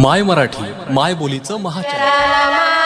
माय मराठी माय बोलीचं महाचॅनल